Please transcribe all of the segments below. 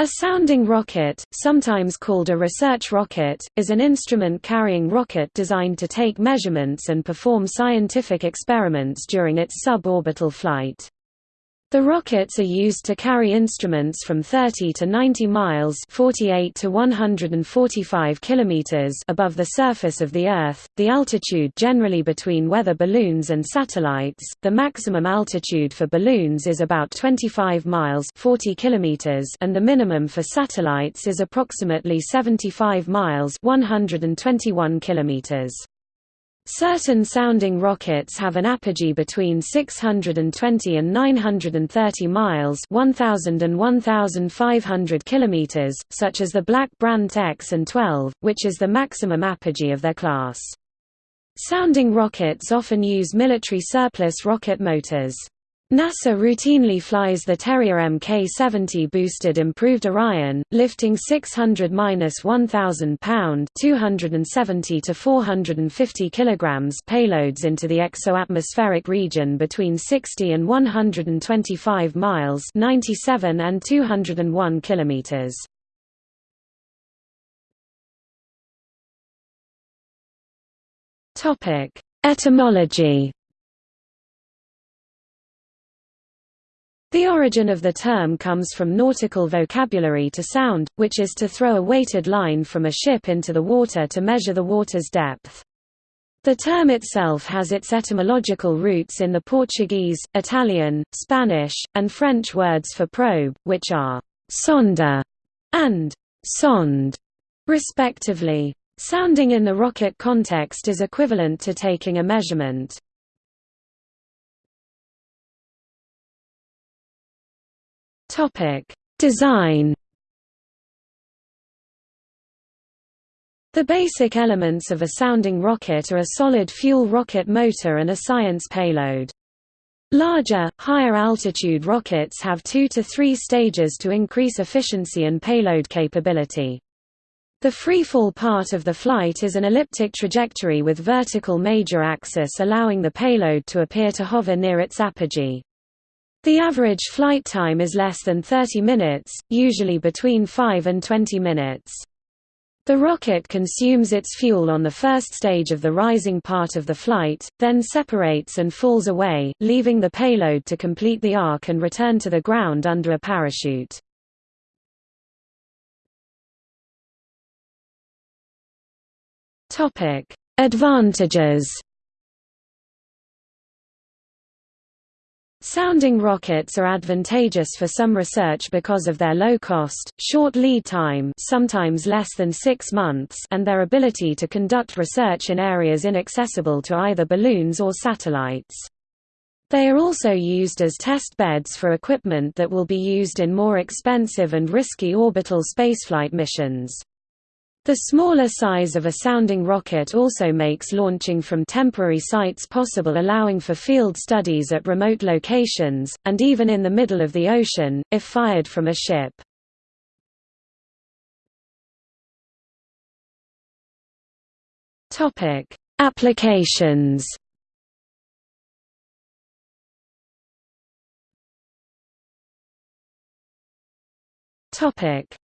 A sounding rocket, sometimes called a research rocket, is an instrument-carrying rocket designed to take measurements and perform scientific experiments during its suborbital flight. The rockets are used to carry instruments from 30 to 90 miles 48 to 145 kilometers above the surface of the Earth, the altitude generally between weather balloons and satellites, the maximum altitude for balloons is about 25 miles 40 kilometers and the minimum for satellites is approximately 75 miles 121 kilometers. Certain sounding rockets have an apogee between 620 and 930 miles 1000 and 1500 kilometers, such as the Black Brant X and 12, which is the maximum apogee of their class. Sounding rockets often use military surplus rocket motors. NASA routinely flies the Terrier Mk-70 boosted improved Orion, lifting 600–1000 pound (270 to 450 kilograms) payloads into the exo-atmospheric region between 60 and 125 miles (97 and 201 kilometers). Topic: Etymology The origin of the term comes from nautical vocabulary to sound, which is to throw a weighted line from a ship into the water to measure the water's depth. The term itself has its etymological roots in the Portuguese, Italian, Spanish, and French words for probe, which are sonda and sonde, respectively. Sounding in the rocket context is equivalent to taking a measurement. Topic: Design. The basic elements of a sounding rocket are a solid fuel rocket motor and a science payload. Larger, higher altitude rockets have two to three stages to increase efficiency and payload capability. The freefall part of the flight is an elliptic trajectory with vertical major axis allowing the payload to appear to hover near its apogee. The average flight time is less than 30 minutes, usually between 5 and 20 minutes. The rocket consumes its fuel on the first stage of the rising part of the flight, then separates and falls away, leaving the payload to complete the arc and return to the ground under a parachute. Advantages Sounding rockets are advantageous for some research because of their low cost, short lead time sometimes less than six months and their ability to conduct research in areas inaccessible to either balloons or satellites. They are also used as test beds for equipment that will be used in more expensive and risky orbital spaceflight missions. The smaller size of a sounding rocket also makes launching from temporary sites possible allowing for field studies at remote locations, and even in the middle of the ocean, if fired from a ship. Applications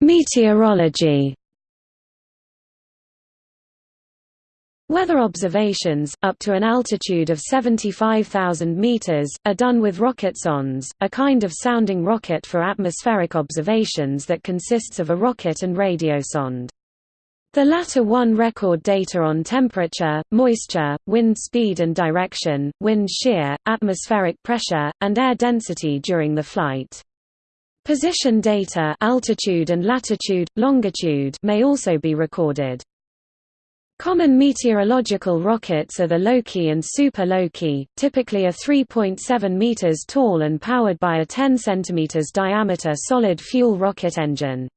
Meteorology Weather observations, up to an altitude of 75,000 meters, are done with rocketsondes, a kind of sounding rocket for atmospheric observations that consists of a rocket and radiosonde. The latter one record data on temperature, moisture, wind speed and direction, wind shear, atmospheric pressure, and air density during the flight. Position data altitude and latitude, longitude may also be recorded. Common meteorological rockets are the Loki and Super Loki, typically a 3.7 meters tall and powered by a 10 centimeters diameter solid fuel rocket engine.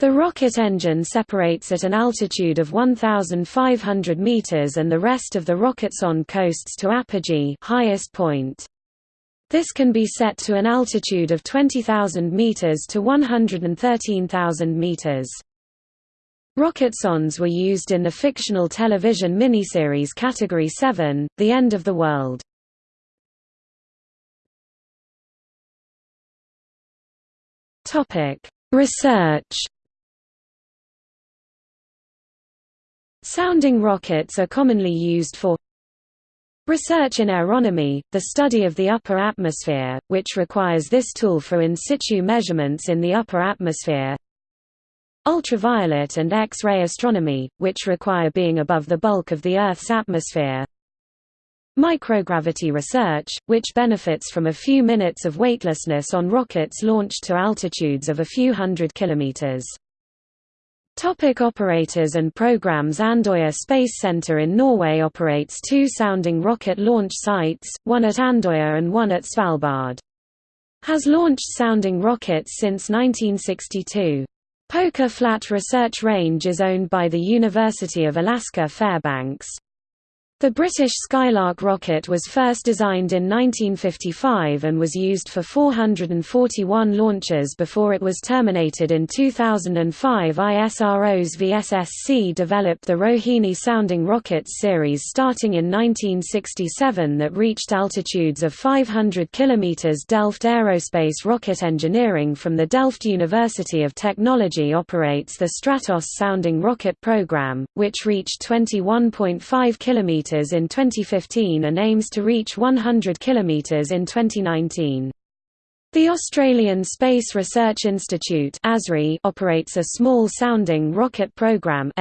The rocket engine separates at an altitude of 1,500 meters and the rest of the rocketsonde coasts to apogee highest point. This can be set to an altitude of 20,000 meters to 113,000 meters. Rocketsondes were used in the fictional television miniseries Category 7, The End of the World. Research Sounding rockets are commonly used for Research in aeronomy, the study of the upper atmosphere, which requires this tool for in situ measurements in the upper atmosphere Ultraviolet and X-ray astronomy, which require being above the bulk of the Earth's atmosphere Microgravity research, which benefits from a few minutes of weightlessness on rockets launched to altitudes of a few hundred kilometers. Topic operators and programs Andøya Space Center in Norway operates two sounding rocket launch sites, one at Andøya and one at Svalbard. Has launched sounding rockets since 1962. Poker Flat Research Range is owned by the University of Alaska Fairbanks. The British Skylark rocket was first designed in 1955 and was used for 441 launches before it was terminated in 2005. ISRO's VSSC developed the Rohini sounding rockets series starting in 1967 that reached altitudes of 500 km. Delft Aerospace Rocket Engineering from the Delft University of Technology operates the Stratos sounding rocket program, which reached 21.5 km in 2015 and aims to reach 100 km in 2019. The Australian Space Research Institute operates a small-sounding rocket program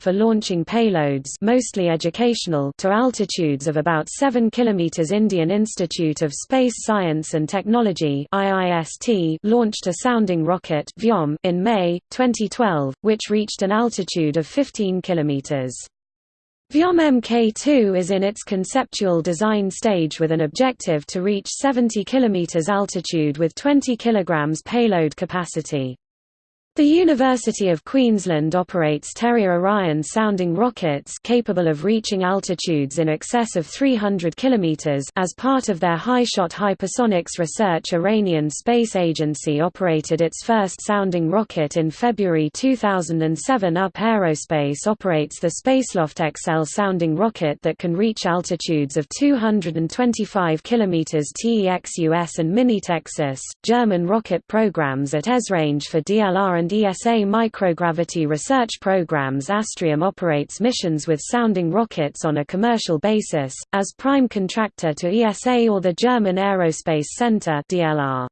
for launching payloads mostly educational to altitudes of about 7 km. Indian Institute of Space Science and Technology launched a sounding rocket in May, 2012, which reached an altitude of 15 km. Vyom Mk2 is in its conceptual design stage with an objective to reach 70 km altitude with 20 kg payload capacity. The University of Queensland operates Terrier Orion sounding rockets capable of reaching altitudes in excess of 300 km as part of their HyShot hypersonics research Iranian Space Agency operated its first sounding rocket in February 2007 UP Aerospace operates the Spaceloft XL sounding rocket that can reach altitudes of 225 km TEXUS and Mini-TEXUS. German rocket programs at ESRange for DLR and ESA microgravity research programs Astrium operates missions with sounding rockets on a commercial basis, as prime contractor to ESA or the German Aerospace Center DLR.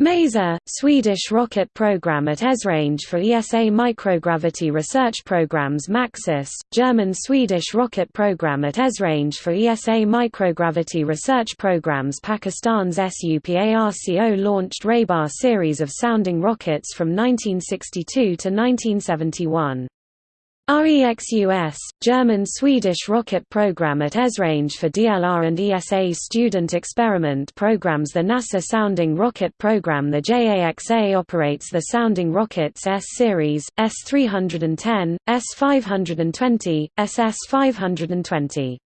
MESA, Swedish rocket program at ESRange for ESA microgravity research programs MAXUS, German-Swedish rocket program at ESRange for ESA microgravity research programs Pakistan's SUPARCO launched Rehbar series of sounding rockets from 1962 to 1971. REXUS, German-Swedish rocket program at ESRange for DLR and ESA student experiment programs The NASA Sounding Rocket Program The JAXA operates the sounding rockets S-Series, S-310, S-520, SS-520.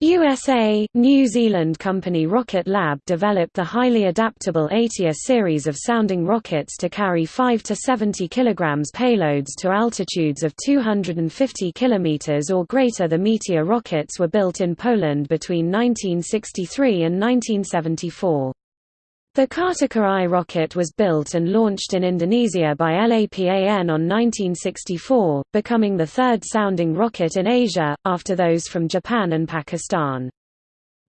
USA, New Zealand company Rocket Lab developed the highly adaptable Ātea series of sounding rockets to carry 5 to 70 kg payloads to altitudes of 250 km or greater. The Meteor rockets were built in Poland between 1963 and 1974. The Kartika I rocket was built and launched in Indonesia by LAPAN on 1964, becoming the third sounding rocket in Asia, after those from Japan and Pakistan.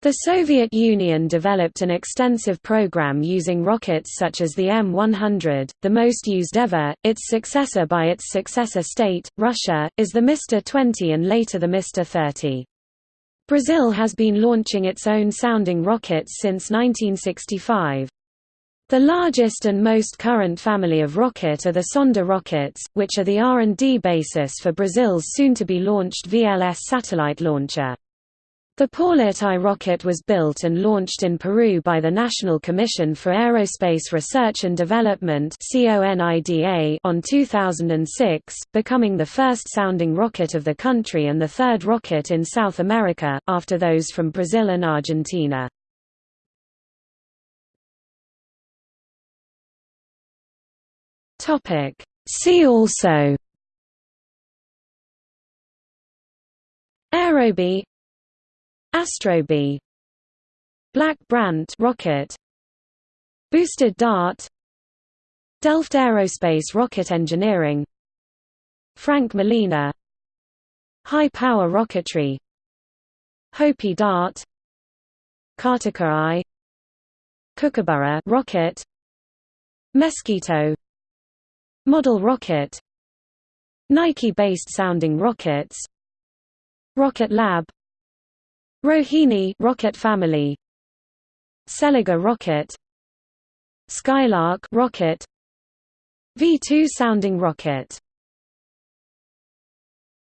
The Soviet Union developed an extensive program using rockets such as the M100, the most used ever. Its successor by its successor state, Russia, is the Mr-20 and later the Mr-30. Brazil has been launching its own sounding rockets since 1965. The largest and most current family of rocket are the Sonda rockets, which are the R&D basis for Brazil's soon-to-be-launched VLS satellite launcher. The Paulet I rocket was built and launched in Peru by the National Commission for Aerospace Research and Development on 2006, becoming the first sounding rocket of the country and the third rocket in South America, after those from Brazil and Argentina. Topic. See also Aerobee Astrobee Black Brant rocket Boosted dart Delft Aerospace Rocket Engineering Frank Molina High Power Rocketry Hopi Dart Kartika I Kookaburra rocket Mosquito Model rocket Nike-based sounding rockets Rocket Lab Rohini rocket family Seliger rocket Skylark rocket V2 sounding rocket